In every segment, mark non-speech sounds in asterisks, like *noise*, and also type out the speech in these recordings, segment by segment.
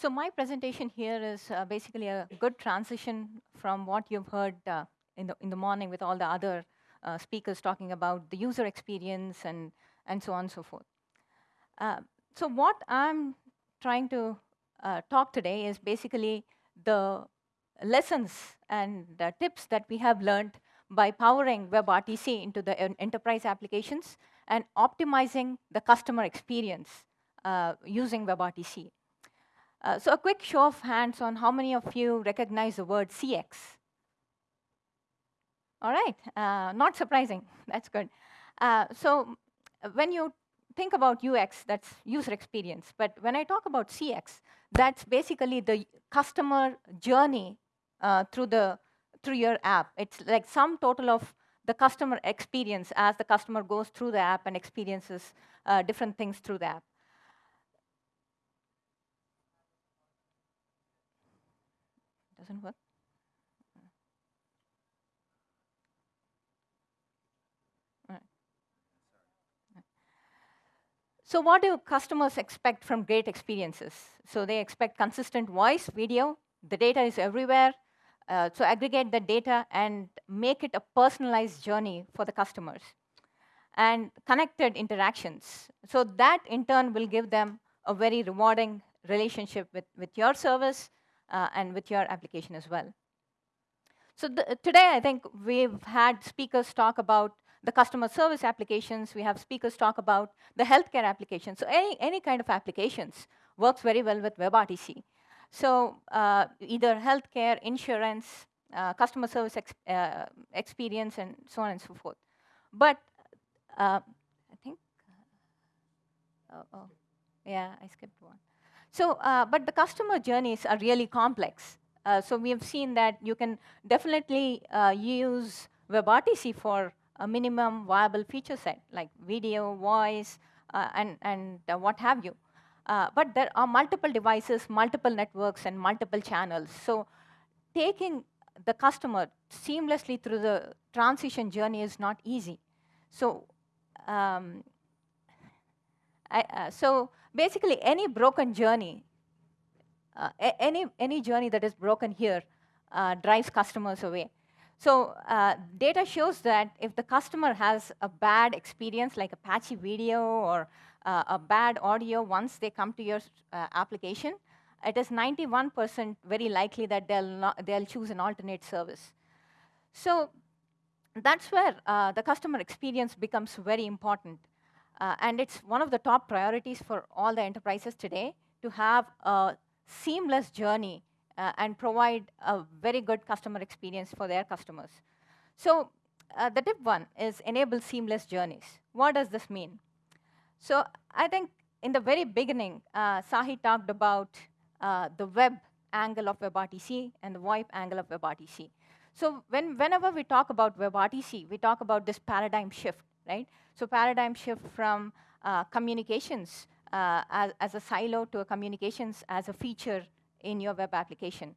So my presentation here is uh, basically a good transition from what you've heard uh, in, the, in the morning with all the other uh, speakers talking about the user experience and, and so on and so forth. Uh, so what I'm trying to uh, talk today is basically the lessons and tips that we have learned by powering WebRTC into the enterprise applications and optimizing the customer experience uh, using WebRTC. Uh, so a quick show of hands on how many of you recognize the word CX. All right, uh, not surprising, *laughs* that's good. Uh, so when you think about UX, that's user experience, but when I talk about CX, that's basically the customer journey uh, through, the, through your app. It's like sum total of the customer experience as the customer goes through the app and experiences uh, different things through the app. Doesn't. So what do customers expect from great experiences? So they expect consistent voice, video, the data is everywhere. Uh, so aggregate the data and make it a personalized journey for the customers. And connected interactions. So that in turn will give them a very rewarding relationship with, with your service uh, and with your application as well. So today, I think we've had speakers talk about the customer service applications. We have speakers talk about the healthcare applications. So any, any kind of applications works very well with WebRTC. So uh, either healthcare, insurance, uh, customer service uh, experience, and so on and so forth. But uh, I think, oh, oh, yeah, I skipped one. So, uh, but the customer journeys are really complex. Uh, so we have seen that you can definitely uh, use WebRTC for a minimum viable feature set, like video, voice, uh, and, and uh, what have you. Uh, but there are multiple devices, multiple networks, and multiple channels. So taking the customer seamlessly through the transition journey is not easy. So, um, I, so basically any broken journey, uh, any, any journey that is broken here uh, drives customers away. So uh, data shows that if the customer has a bad experience, like a patchy video or uh, a bad audio once they come to your uh, application, it is 91% very likely that they'll, not, they'll choose an alternate service. So that's where uh, the customer experience becomes very important. Uh, and it's one of the top priorities for all the enterprises today to have a seamless journey uh, and provide a very good customer experience for their customers. So uh, the tip one is enable seamless journeys. What does this mean? So I think in the very beginning, uh, Sahi talked about uh, the web angle of WebRTC and the VoIP angle of WebRTC. So when, whenever we talk about WebRTC, we talk about this paradigm shift right? So paradigm shift from uh, communications uh, as, as, a silo to a communications as a feature in your web application.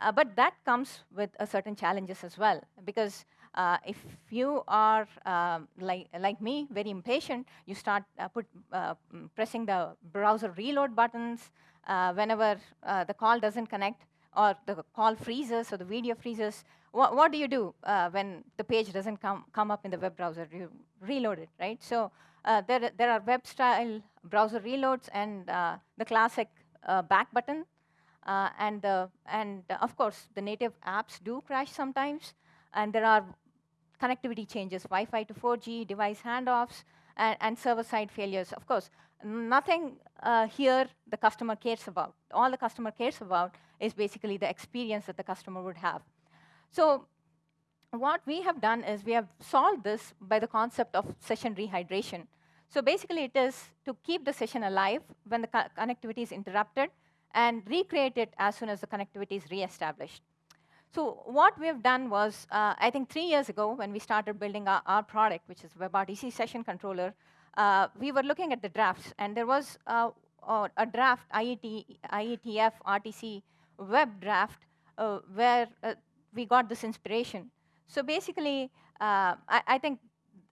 Uh, but that comes with a certain challenges as well, because uh, if you are um, like, like me, very impatient, you start uh, put, uh, pressing the browser reload buttons whenever the call doesn't connect or the call freezes or the video freezes, what, what do you do uh, when the page doesn't come, come up in the web browser? You reload it, right? So uh, there, there are web-style browser reloads and uh, the classic uh, back button. Uh, and, and of course, the native apps do crash sometimes. And there are connectivity changes, Wi-Fi to 4G, device handoffs, and, and server-side failures. Of course, nothing uh, here the customer cares about. All the customer cares about is basically the experience that the customer would have. So what we have done is we have solved this by the concept of session rehydration. So basically, it is to keep the session alive when the co connectivity is interrupted and recreate it as soon as the connectivity is reestablished. So what we've done was, uh, I think three years ago, when we started building our, our product, which is WebRTC Session Controller, uh, we were looking at the drafts, and there was uh, a draft IET, IETF RTC web draft uh, where uh, we got this inspiration. So basically, uh, I, I, think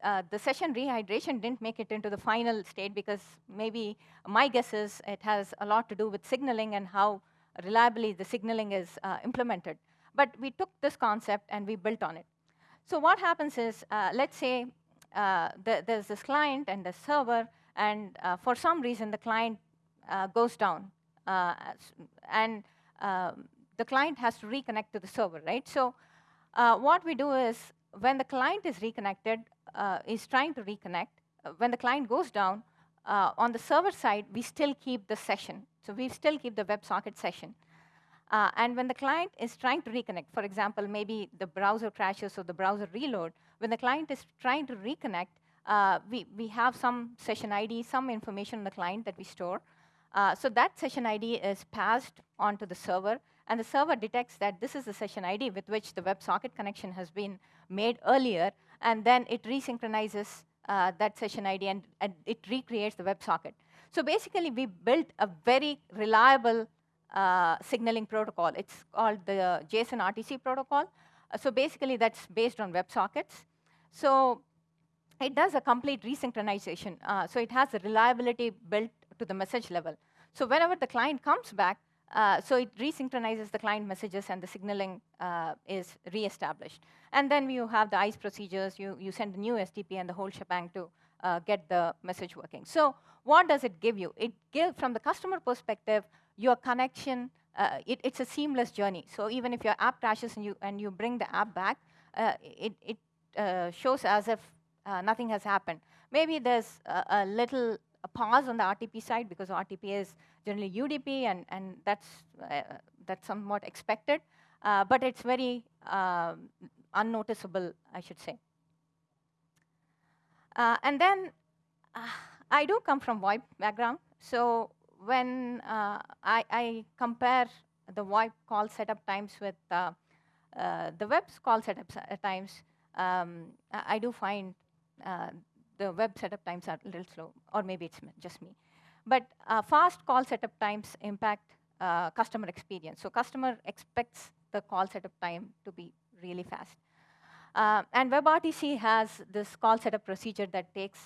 uh, the session rehydration didn't make it into the final state because maybe my guess is it has a lot to do with signaling and how reliably the signaling is uh, implemented. But we took this concept and we built on it. So what happens is, uh, let's say uh, the, there's this client and the server, and uh, for some reason the client goes down, and um, the client has to reconnect to the server, right? So what we do is, when the client is reconnected, is trying to reconnect, when the client goes down, on the server side, we still keep the session. So we still keep the WebSocket session. Uh, and when the client is trying to reconnect, for example, maybe the browser crashes or the browser reload, when the client is trying to reconnect, uh, we, we have some session ID, some information on the client that we store. Uh, so that session ID is passed on to the server, and the server detects that this is the session ID with which the WebSocket connection has been made earlier, and then it resynchronizes uh, that session ID and, and it recreates the WebSocket. So basically, we built a very reliable uh, signaling protocol. It's called the JSON RTC protocol. Uh, so basically, that's based on WebSockets. So it does a complete resynchronization. Uh, so it has the reliability built to the message level. So whenever the client comes back, uh, so it resynchronizes the client messages and the signaling uh, is reestablished. And then you have the ICE procedures, you, you send the new SDP and the whole shebang to uh, get the message working. So what does it give you? It gives, from the customer perspective, your connection, uh, it, it's a seamless journey. So even if your app crashes and you, and you bring the app back, uh, it, it shows as if nothing has happened. Maybe there's a, a, little a pause on the RTP side because RTP is generally UDP, and, and that's, uh, that's somewhat expected. Uh, but it's very um, unnoticeable, I should say. and then I do come from VoIP background, so when uh, I, I, compare the VoIP call setup times with uh, uh, the web's call setup times, um, I do find uh, the web setup times are a little slow, or maybe it's just me. But uh, fast call setup times impact uh, customer experience. So customer expects the call setup time to be really fast. and WebRTC has this call setup procedure that takes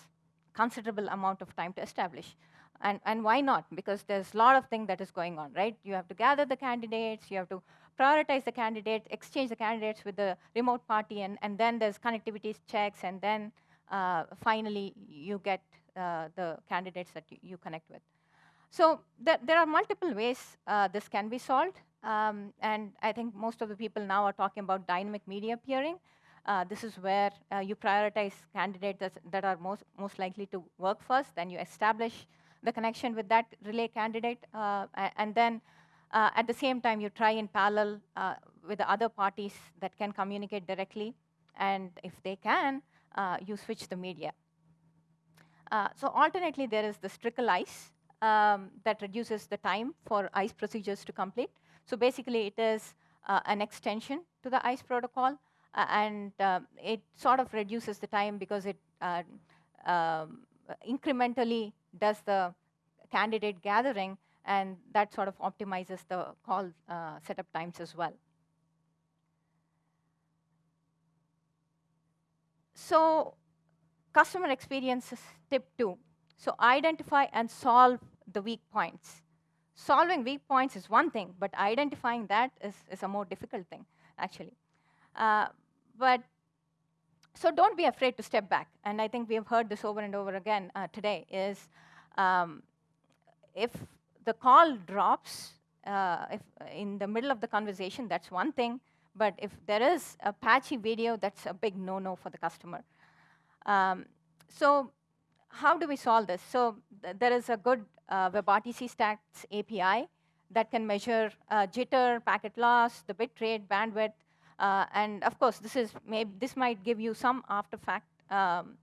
considerable amount of time to establish. And, and why not? Because there's a lot of things that is going on, right? You have to gather the candidates, you have to prioritize the candidates, exchange the candidates with the remote party, and, and then there's connectivity checks, and then uh, finally you get uh, the candidates that you, you connect with. So th there are multiple ways uh, this can be solved, um, and I think most of the people now are talking about dynamic media peering. Uh, this is where uh, you prioritize candidates that are most, most likely to work first, then you establish the connection with that relay candidate. Uh, and then uh, at the same time, you try in parallel uh, with the other parties that can communicate directly. And if they can, you switch the media. so alternately, there is the trickle ICE um, that reduces the time for ICE procedures to complete. So basically, it is uh, an extension to the ICE protocol, uh, and uh, it sort of reduces the time because it um, incrementally does the candidate gathering, and that sort of optimizes the call uh, setup times as well. So customer experience is tip two. So identify and solve the weak points. Solving weak points is one thing, but identifying that is, is a more difficult thing, actually. Uh, but so don't be afraid to step back. And I think we have heard this over and over again uh, today, is um, if the call drops uh, if in the middle of the conversation, that's one thing. But if there is a patchy video, that's a big no-no for the customer. Um, so how do we solve this? So th there is a good uh, WebRTC Stats API that can measure uh, jitter, packet loss, the bit rate, bandwidth, uh, and of course, this is maybe this might give you some after-fact um,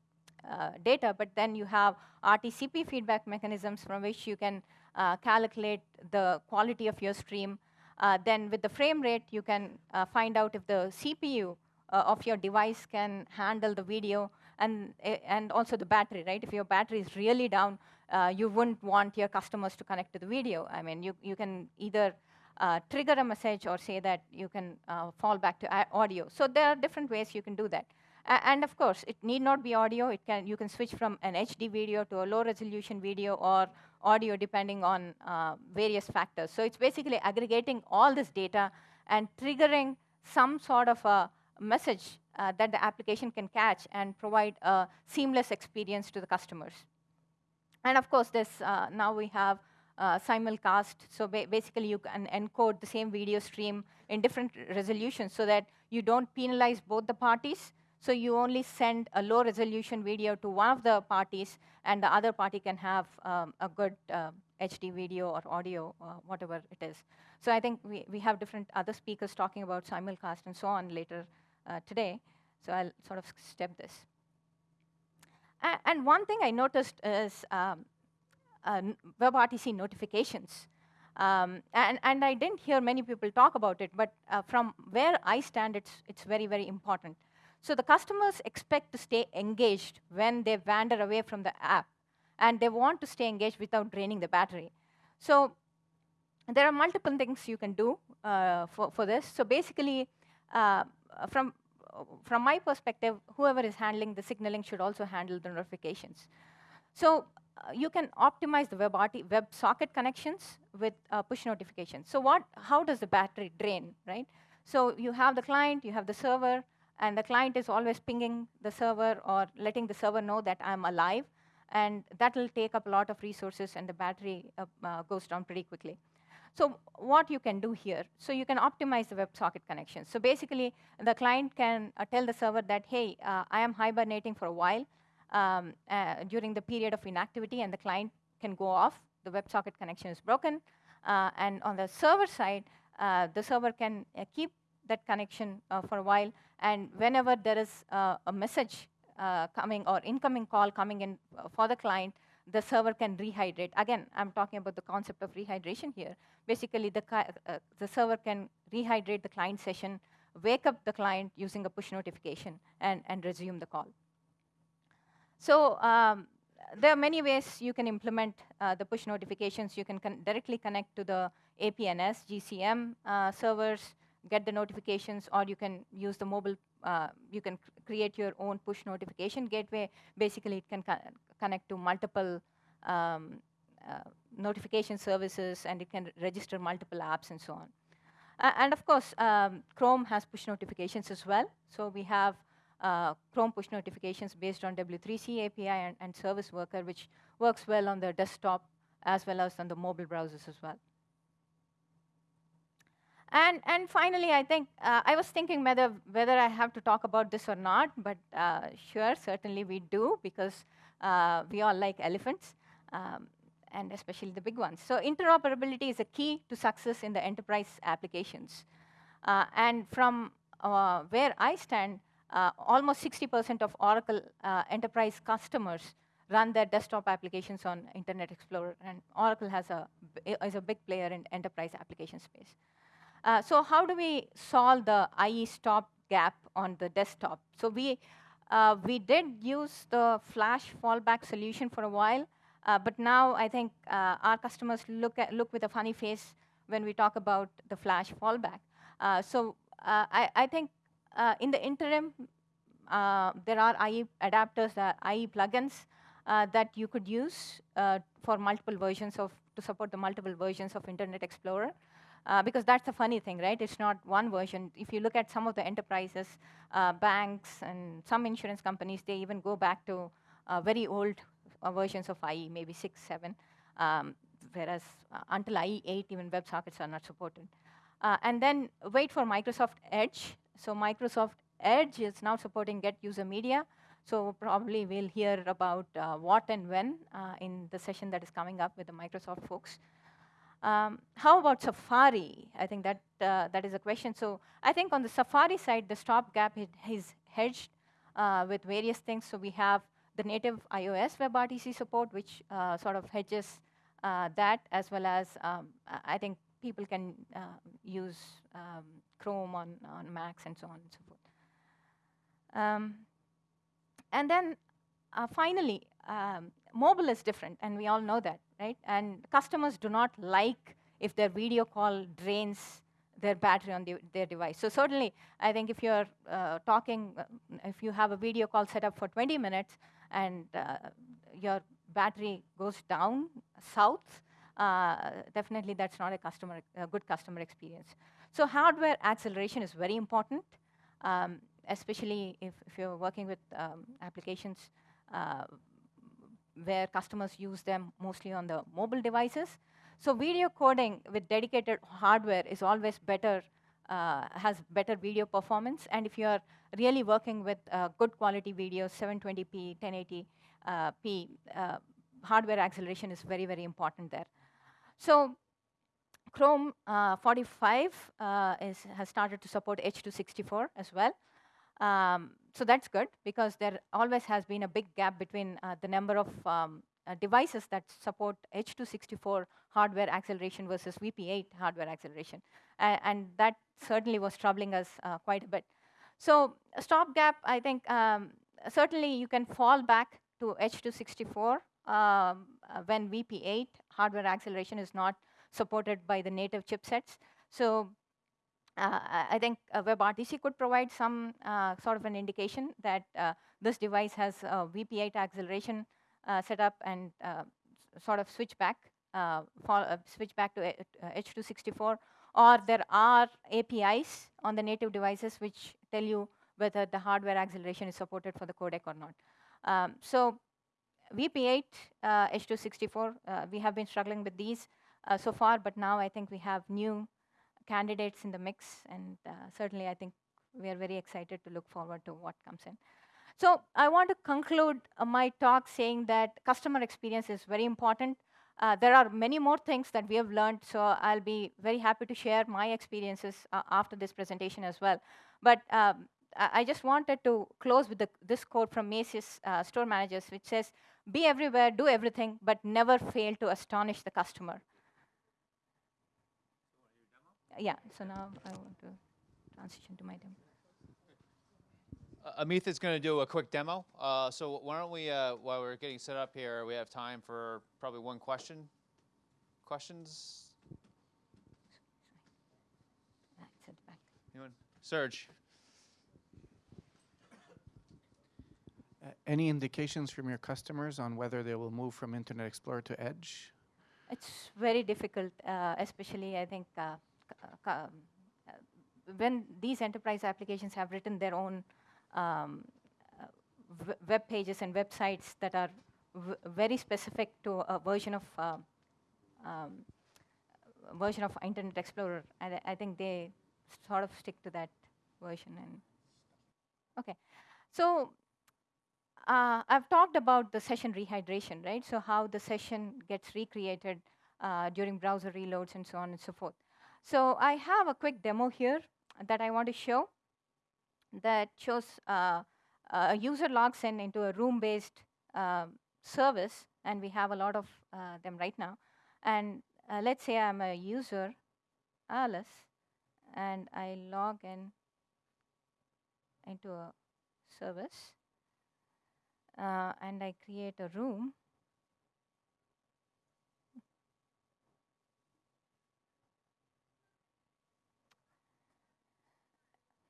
uh, data, but then you have RTCP feedback mechanisms from which you can uh, calculate the quality of your stream. Uh, then with the frame rate, you can uh, find out if the CPU uh, of your device can handle the video and, and also the battery, right? If your battery is really down, you wouldn't want your customers to connect to the video. I mean, you, you can either uh, trigger a message or say that you can uh, fall back to audio. So there are different ways you can do that. and of course, it need not be audio. It can you can switch from an HD video to a low resolution video or audio depending on uh, various factors. So it's basically aggregating all this data and triggering some sort of a message uh, that the application can catch and provide a seamless experience to the customers. And of course, this uh, now we have uh, simulcast. So ba basically, you can encode the same video stream in different resolutions so that you don't penalize both the parties. So you only send a low resolution video to one of the parties, and the other party can have um, a good uh, HD video or audio, uh, whatever it is. So I think we, we have different other speakers talking about simulcast and so on later uh, today. So I'll sort of step this. A and one thing I noticed is um, uh, WebRTC notifications. Um, and, and I didn't hear many people talk about it, but uh, from where I stand, it's, it's very, very important. So the customers expect to stay engaged when they wander away from the app, and they want to stay engaged without draining the battery. So there are multiple things you can do uh, for, for this. So basically, uh, from, from my perspective, whoever is handling the signaling should also handle the notifications. So uh, you can optimize the WebRT, WebSocket connections with uh, push notifications. So what, how does the battery drain, right? So you have the client, you have the server, and the client is always pinging the server or letting the server know that I'm alive, and that will take up a lot of resources and the battery uh, uh, goes down pretty quickly. So what you can do here, so you can optimize the WebSocket connection. So basically, the client can uh, tell the server that, hey, uh, I am hibernating for a while um, uh, during the period of inactivity, and the client can go off. The WebSocket connection is broken. Uh, and on the server side, the server can keep that connection for a while and whenever there is uh, a message uh, coming or incoming call coming in uh, for the client, the server can rehydrate. Again, I'm talking about the concept of rehydration here. Basically, the, uh, the server can rehydrate the client session, wake up the client using a push notification, and, and resume the call. So um, there are many ways you can implement uh, the push notifications. You can con directly connect to the APNS, GCM uh, servers get the notifications, or you can use the mobile, uh, you can create your own push notification gateway. Basically, it can co connect to multiple um, uh, notification services, and it can register multiple apps and so on. Uh, and of course, um, Chrome has push notifications as well. So we have uh, Chrome push notifications based on W3C API and, and Service Worker, which works well on the desktop as well as on the mobile browsers as well. And, and finally, I think uh, I was thinking whether, whether I have to talk about this or not, but uh, sure, certainly we do, because uh, we all like elephants, um, and especially the big ones. So interoperability is a key to success in the enterprise applications. Uh, and from uh, where I stand, uh, almost 60% of Oracle enterprise customers run their desktop applications on Internet Explorer, and Oracle has a, is a big player in enterprise application space. Uh, so how do we solve the IE stop gap on the desktop? So we, uh, we did use the Flash fallback solution for a while, uh, but now I think uh, our customers look, at, look with a funny face when we talk about the Flash fallback. Uh, so I, I, think in the interim, there are IE adapters, IE plugins that you could use for multiple versions of, to support the multiple versions of Internet Explorer. Uh, because that's the funny thing, right? It's not one version. If you look at some of the enterprises, uh, banks, and some insurance companies, they even go back to uh, very old uh, versions of IE, maybe six, seven, um, whereas uh, until IE 8, even WebSockets are not supported. and then wait for Microsoft Edge. So Microsoft Edge is now supporting Get User Media. So probably we'll hear about what and when in the session that is coming up with the Microsoft folks. Um, how about Safari? I think that, uh, that is a question. So I think on the Safari side, the stopgap is hedged uh, with various things. So we have the native iOS WebRTC support, which uh, sort of hedges uh, that, as well as um, I think people can uh, use um, Chrome on, on Macs and so on and so forth. Um, and then uh, finally, um, mobile is different, and we all know that, right? And customers do not like if their video call drains their battery on the, their device. So certainly, I think if you're uh, talking, uh, if you have a video call set up for 20 minutes and uh, your battery goes down south, uh, definitely that's not a customer, a good customer experience. So hardware acceleration is very important, um, especially if, if, you're working with um, applications uh, where customers use them mostly on the mobile devices. So video coding with dedicated hardware is always better, uh, has better video performance. And if you're really working with uh, good quality videos, 720p, 1080p, uh, hardware acceleration is very, very important there. So Chrome uh, 45 uh, is, has started to support H.264 as well. Um, so that's good because there always has been a big gap between uh, the number of um, uh, devices that support H.264 hardware acceleration versus VP8 hardware acceleration. and that certainly was troubling us uh, quite a bit. So a stopgap, I think, um, certainly you can fall back to H.264 um, uh, when VP8 hardware acceleration is not supported by the native chipsets. So uh, I think uh, WebRTC could provide some uh, sort of an indication that uh, this device has VP8 acceleration uh, set up and uh, sort of switch back, switch back to H.264, or there are APIs on the native devices which tell you whether the hardware acceleration is supported for the codec or not. Um, so VP8, H.264, we have been struggling with these so far, but now I think we have new candidates in the mix, and uh, certainly I think we are very excited to look forward to what comes in. So I want to conclude uh, my talk saying that customer experience is very important. Uh, there are many more things that we have learned, so I'll be very happy to share my experiences uh, after this presentation as well. But um, I just wanted to close with the, this quote from Macy's uh, store managers, which says, be everywhere, do everything, but never fail to astonish the customer yeah, so now I want to transition to my demo. Uh, Amit is going to do a quick demo. Uh, so why don't we, uh, while we're getting set up here, we have time for probably one question. Questions? Anyone? Serge. Uh, any indications from your customers on whether they will move from Internet Explorer to Edge? It's very difficult, uh, especially I think uh, when these enterprise applications have written their own um, web pages and websites that are very specific to a version of uh, um, version of Internet Explorer, and I think they sort of stick to that version. And okay, so uh, I've talked about the session rehydration, right? So how the session gets recreated uh, during browser reloads and so on and so forth. So I have a quick demo here that I want to show that shows uh, a user logs in into a room-based uh, service, and we have a lot of uh, them right now. And uh, let's say I'm a user, Alice, and I log in into a service, uh, and I create a room.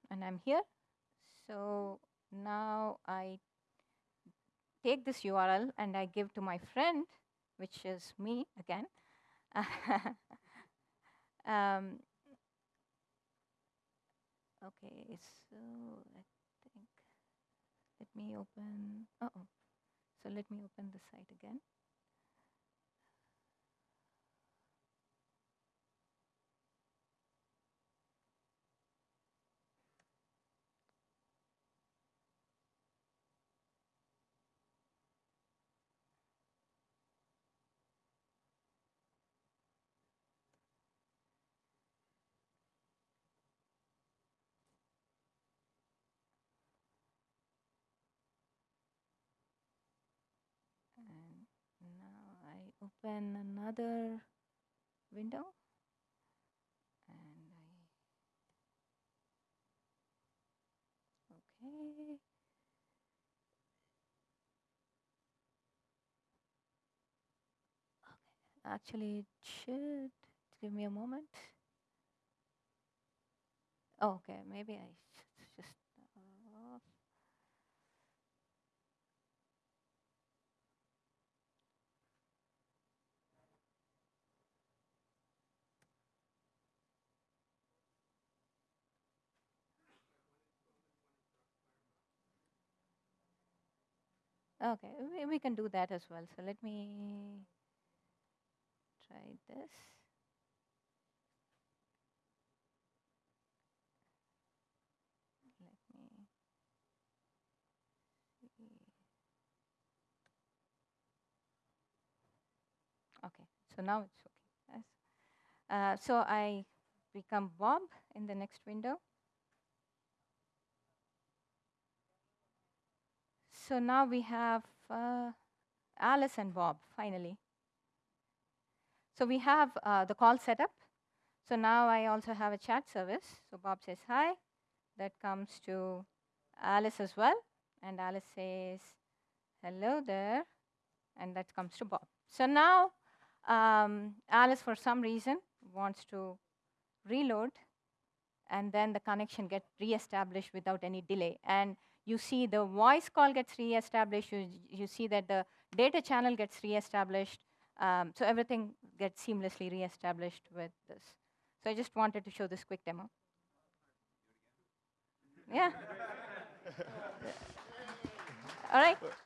And I'm here. So now I take this URL and I give to my friend, which is me again. *laughs* um, okay, so I think, let me open, uh oh, so let me open the site again. Open another window. And I okay. Okay. Actually it should give me a moment. Oh, okay, maybe I sh- just. Uh, okay, we, we can do that as well. So let me try this. So now it's okay. Yes. Uh, so I become Bob in the next window. So now we have uh, Alice and Bob finally. So we have uh, the call setup. So now I also have a chat service. So Bob says hi. That comes to Alice as well. And Alice says hello there. And that comes to Bob. So now um, Alice, for some reason, wants to reload. And then the connection gets reestablished without any delay. And you see the voice call gets reestablished. You, you see that the data channel gets reestablished. Um, so everything gets seamlessly reestablished with this. So I just wanted to show this quick demo. Yeah. *laughs* All right.